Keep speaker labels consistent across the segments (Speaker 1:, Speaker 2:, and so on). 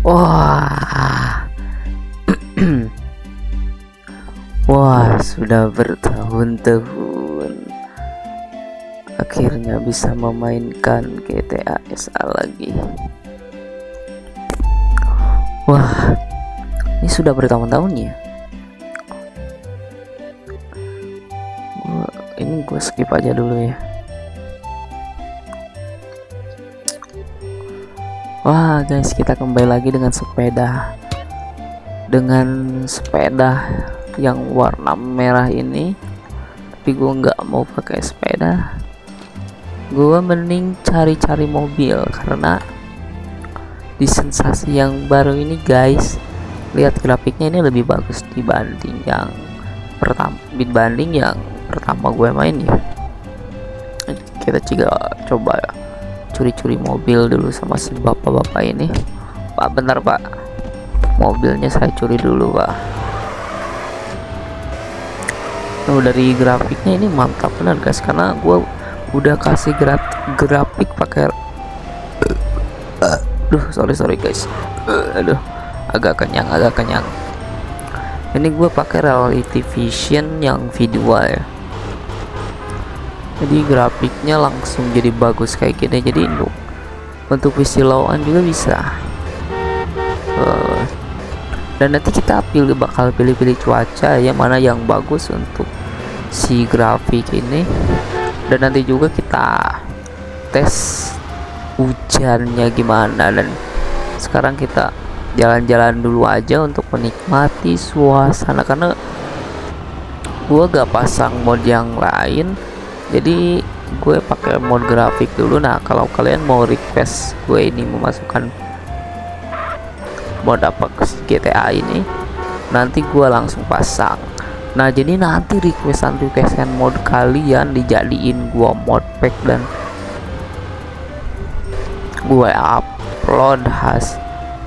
Speaker 1: Wah. Wah, sudah bertahun-tahun akhirnya bisa memainkan GTA SA lagi. Wah, ini sudah bertahun-tahun ya. Gua, ini gue skip aja dulu ya. Wah guys kita kembali lagi dengan sepeda. Dengan sepeda yang warna merah ini. Tapi gue nggak mau pakai sepeda. Gue mending cari-cari mobil Karena di sensasi yang baru ini guys Lihat grafiknya ini lebih bagus dibanding yang pertama Dibanding yang pertama gue main ya. Kita juga coba ya curi-curi mobil dulu sama si bapak-bapak ini. Pak bentar pak. Mobilnya saya curi dulu pak. Oh, dari grafiknya ini mantap benar guys. Karena gue udah kasih graf grafik pakai aduh sorry sorry guys. Aduh agak kenyang agak kenyang. Ini gue pakai reality vision yang video ya jadi grafiknya langsung jadi bagus kayak gini. Jadi untuk untuk visi lawan juga bisa. Uh, dan nanti kita pilih bakal pilih-pilih cuaca yang mana yang bagus untuk si grafik ini. Dan nanti juga kita tes hujannya gimana. Dan sekarang kita jalan-jalan dulu aja untuk menikmati suasana. Karena gua gak pasang mode yang lain jadi gue pakai mode grafik dulu. Nah kalau kalian mau request gue ini memasukkan mode apa ke GTA ini nanti gue langsung pasang. Nah jadi nanti requestan requestan mode kalian dijadiin gue mod pack dan gue upload has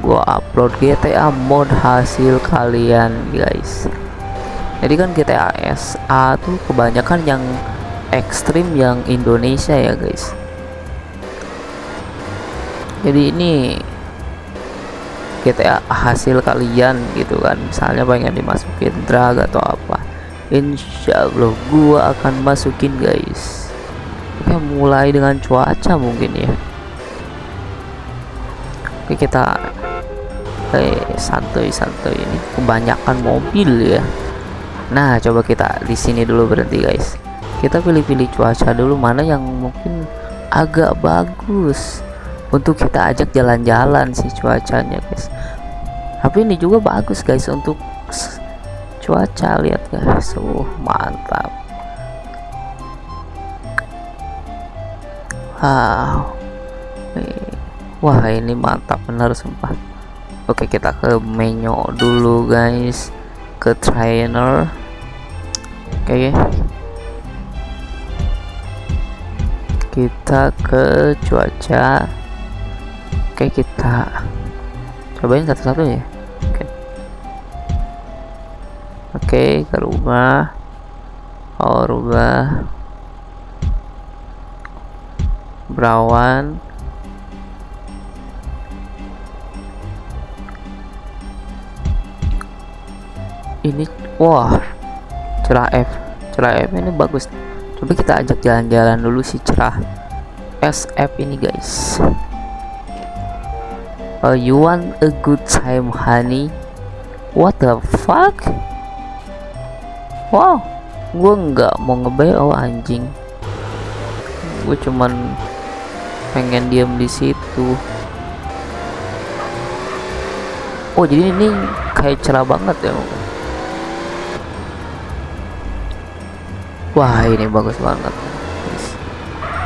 Speaker 1: gue upload GTA mod hasil kalian guys. Jadi kan GTA SA tuh kebanyakan yang ekstrim yang Indonesia ya guys. Jadi ini GTA hasil kalian gitu kan. Misalnya pengen dimasukin drag atau apa. Insya Allah gua akan masukin guys. Oke mulai dengan cuaca mungkin ya. Oke kita eh santai-santai ini. Kebanyakan mobil ya. Nah coba kita di sini dulu berhenti guys kita pilih-pilih cuaca dulu mana yang mungkin agak bagus. Untuk kita ajak jalan-jalan sih cuacanya guys. Tapi ini juga bagus guys untuk cuaca. Lihat guys. Uh mantap. Wow. Wah ini mantap benar sumpah. Oke kita ke menu dulu guys. Ke trainer. Oke. okay kita ke cuaca oke kita. Cobain satu-satu ya oke. Oke ke rumah. Oh rubah berawan. Ini wah cerah F. Cerah F ini bagus coba kita ajak jalan-jalan dulu si cerah. SF ini guys. Oh you want a good time honey? What the fuck? Wow gue nggak mau ngebay oh anjing. Gue cuman pengen diam di situ. Oh jadi ini kayak cerah banget ya wah ini bagus banget.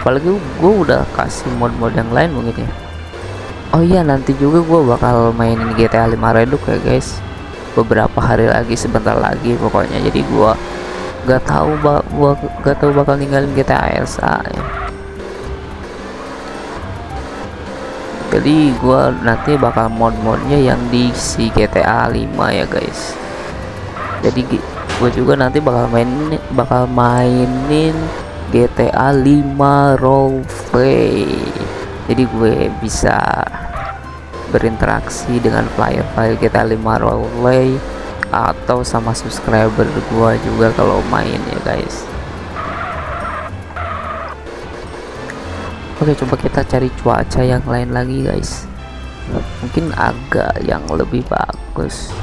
Speaker 1: Apalagi gue udah kasih mod-mod yang lain mungkin ya. Oh iya nanti juga gue bakal mainin GTA 5 Redux ya guys. Beberapa hari lagi sebentar lagi pokoknya. Jadi gue gak tahu gua tahu bakal ninggalin GTA SA ya. Jadi gue nanti bakal mod-modnya yang di si GTA 5 ya guys. Jadi gue juga nanti bakal main bakal mainin GTA 5 roleplay jadi gue bisa berinteraksi dengan player-player kita 5 roleplay atau sama subscriber gua juga kalau main ya guys. Oke coba kita cari cuaca yang lain lagi guys. Mungkin agak yang lebih bagus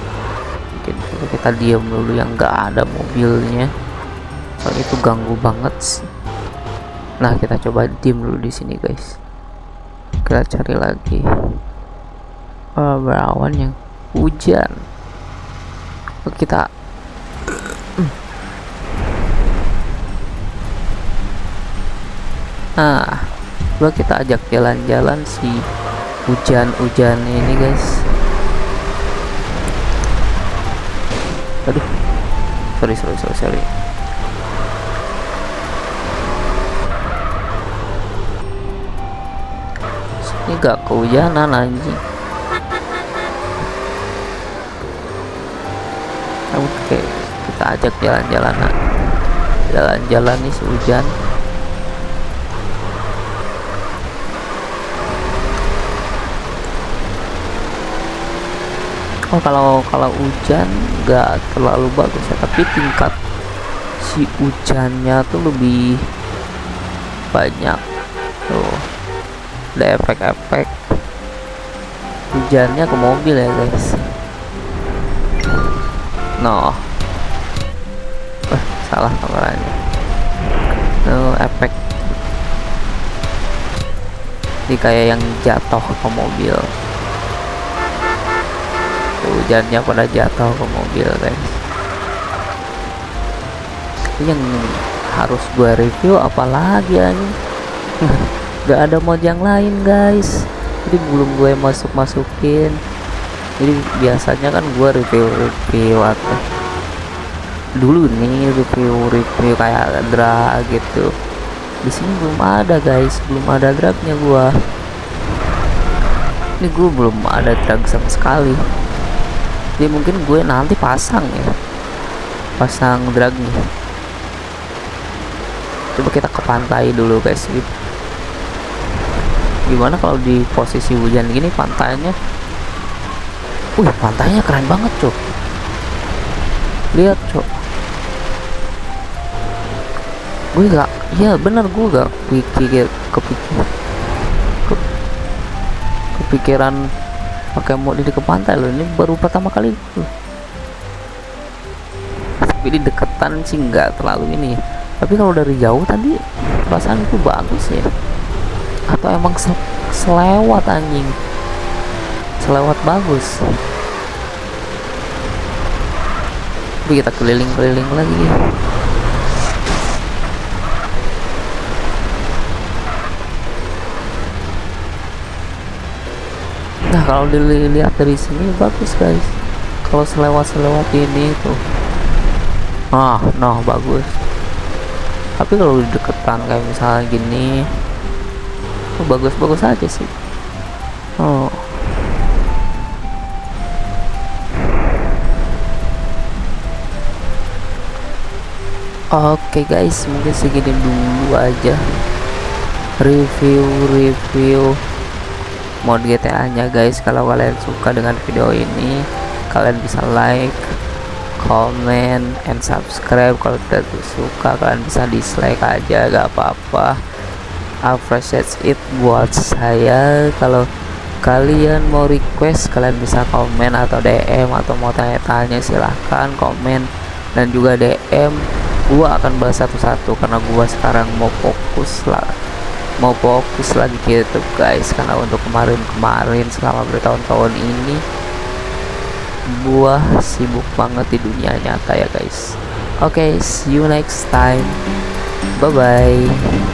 Speaker 1: coba kita diam dulu yang enggak ada mobilnya. Soalnya itu ganggu banget sih. Nah kita coba diam dulu di sini guys. Kita cari lagi. Oh, berawan yang hujan. Oh, kita nah coba kita ajak jalan-jalan si hujan-hujan ini guys aduh. Sorry sorry sorry sorry. Ini gak kehujanan anjing. Oke kita ajak jalan-jalan jalan-jalan nih hujan oh kalau kalau hujan nggak terlalu bagus ya. Tapi tingkat si hujannya tuh lebih banyak. Tuh ada efek-efek hujannya ke mobil ya guys. No eh, salah kameranya tuh efek ini kayak yang jatuh ke mobil hujannya pada jatuh ke mobil guys. Yang harus gue review apalagi ini gak ada mod yang lain guys. Jadi belum gue masuk masukin jadi biasanya kan gue review review atau dulu nih review review kayak drag gitu. Di sini belum ada guys. Belum ada dragnya gua. Ini gue belum ada drag sama sekali jadi mungkin gue nanti pasang ya. Pasang dragnya coba kita ke pantai dulu guys. Gimana kalau di posisi hujan gini pantainya? Wih pantainya keren banget cok lihat cok gue gak iya bener gue gak pikir kepikir ke, kepikiran pakai mod di ke pantai loh? Ini baru pertama kali. Tapi di deketan sih nggak terlalu ini. Tapi kalau dari jauh tadi perasaan itu bagus ya. Atau emang se selewat anjing? Selewat bagus. Tapi kita keliling-keliling lagi ya kalau dilihat dari sini bagus guys. Kalau selewat-selewat ini tuh ah nah bagus. Tapi kalau deketan kayak misalnya gini oh, bagus-bagus aja sih. Oh. Oke okay guys, mungkin segini dulu aja. Review-review mod GTA nya guys. Kalau kalian suka dengan video ini kalian bisa like comment and subscribe. Kalau tidak suka kalian bisa dislike aja. Gak apa-apa. Appreciate it buat saya. Kalau kalian mau request kalian bisa komen atau DM atau mau tanya-tanya silahkan komen. Dan juga DM gua akan bahas satu-satu karena gua sekarang mau fokus lah mau fokus lagi gitu guys. Karena untuk kemarin-kemarin selama bertahun-tahun ini gua sibuk banget di dunia nyata ya guys. Oke okay, see you next time. Bye bye